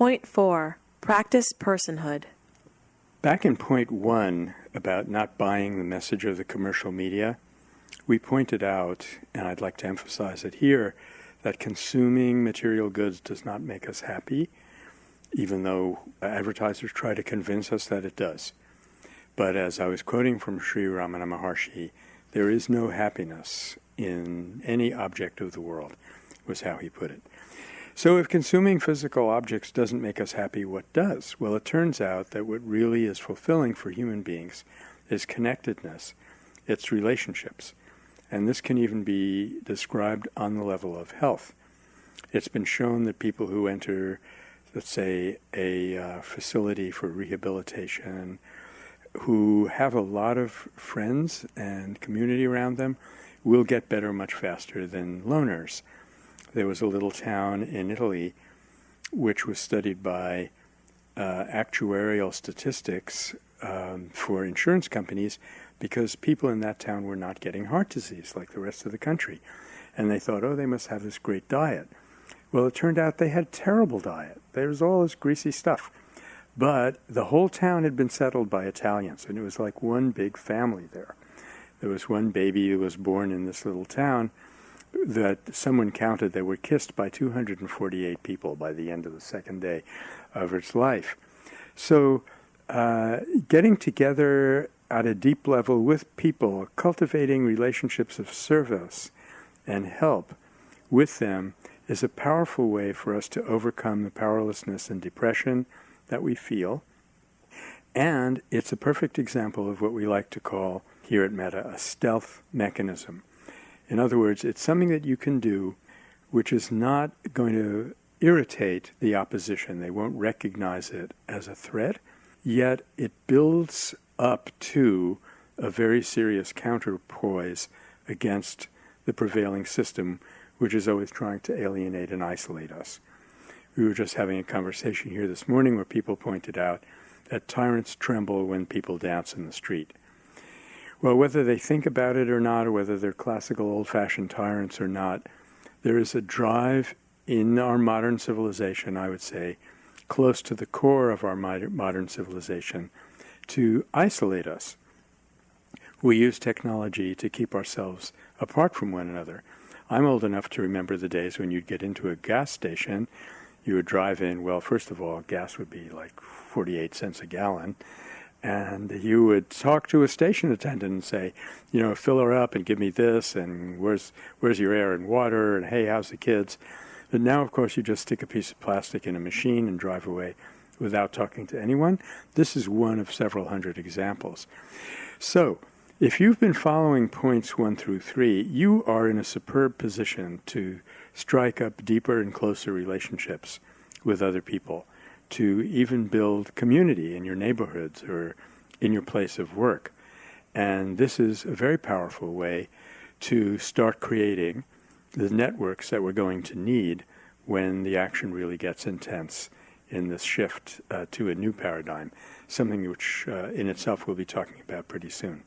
Point 4 Practice Personhood. Back in point one about not buying the message of the commercial media, we pointed out, and I'd like to emphasize it here, that consuming material goods does not make us happy, even though advertisers try to convince us that it does. But as I was quoting from Sri Ramana Maharshi, there is no happiness in any object of the world, was how he put it. So if consuming physical objects doesn't make us happy, what does? Well, it turns out that what really is fulfilling for human beings is connectedness, it's relationships. And this can even be described on the level of health. It's been shown that people who enter, let's say, a uh, facility for rehabilitation, who have a lot of friends and community around them, will get better much faster than loners. There was a little town in Italy which was studied by uh, actuarial statistics um, for insurance companies because people in that town were not getting heart disease like the rest of the country. And they thought, oh, they must have this great diet. Well, it turned out they had terrible diet. There was all this greasy stuff. But the whole town had been settled by Italians, and it was like one big family there. There was one baby who was born in this little town that someone counted they were kissed by 248 people by the end of the second day of its life. So uh, getting together at a deep level with people, cultivating relationships of service and help with them is a powerful way for us to overcome the powerlessness and depression that we feel. And it's a perfect example of what we like to call here at Metta a stealth mechanism. In other words, it's something that you can do which is not going to irritate the opposition. They won't recognize it as a threat, yet it builds up to a very serious counterpoise against the prevailing system, which is always trying to alienate and isolate us. We were just having a conversation here this morning where people pointed out that tyrants tremble when people dance in the street. Well, whether they think about it or not, or whether they're classical old-fashioned tyrants or not, there is a drive in our modern civilization, I would say, close to the core of our modern civilization, to isolate us. We use technology to keep ourselves apart from one another. I'm old enough to remember the days when you'd get into a gas station, you would drive in, well, first of all, gas would be like 48 cents a gallon, and you would talk to a station attendant and say, you know, fill her up and give me this, and where's where's your air and water, and hey, how's the kids? But now, of course, you just stick a piece of plastic in a machine and drive away without talking to anyone. This is one of several hundred examples. So, if you've been following points one through three, you are in a superb position to strike up deeper and closer relationships with other people to even build community in your neighborhoods or in your place of work. And this is a very powerful way to start creating the networks that we're going to need when the action really gets intense in this shift uh, to a new paradigm, something which uh, in itself we'll be talking about pretty soon.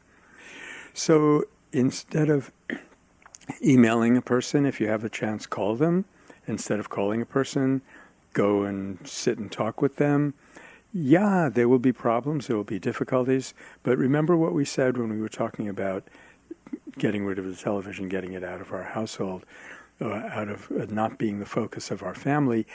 So instead of emailing a person, if you have a chance, call them. Instead of calling a person, go and sit and talk with them. Yeah, there will be problems, there will be difficulties, but remember what we said when we were talking about getting rid of the television, getting it out of our household, uh, out of uh, not being the focus of our family.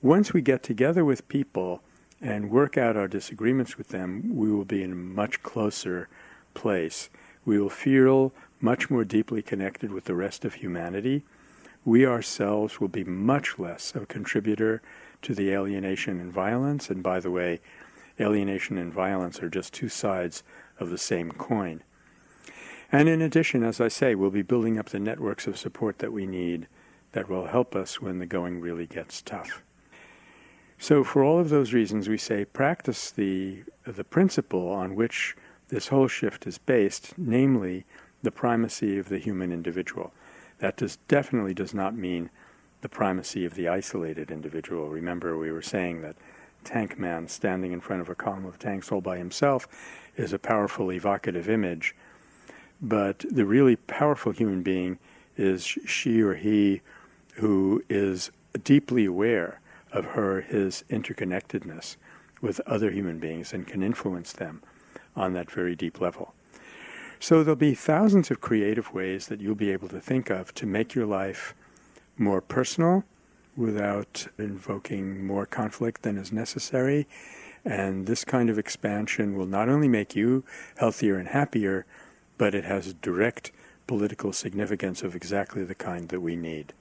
Once we get together with people and work out our disagreements with them, we will be in a much closer place. We will feel much more deeply connected with the rest of humanity we ourselves will be much less of a contributor to the alienation and violence. And by the way, alienation and violence are just two sides of the same coin. And in addition, as I say, we'll be building up the networks of support that we need that will help us when the going really gets tough. So for all of those reasons, we say practice the, the principle on which this whole shift is based, namely the primacy of the human individual. That does, definitely does not mean the primacy of the isolated individual. Remember, we were saying that tank man standing in front of a column of tanks all by himself is a powerful evocative image. But the really powerful human being is she or he who is deeply aware of her his interconnectedness with other human beings and can influence them on that very deep level. So there'll be thousands of creative ways that you'll be able to think of to make your life more personal without invoking more conflict than is necessary. And this kind of expansion will not only make you healthier and happier, but it has direct political significance of exactly the kind that we need.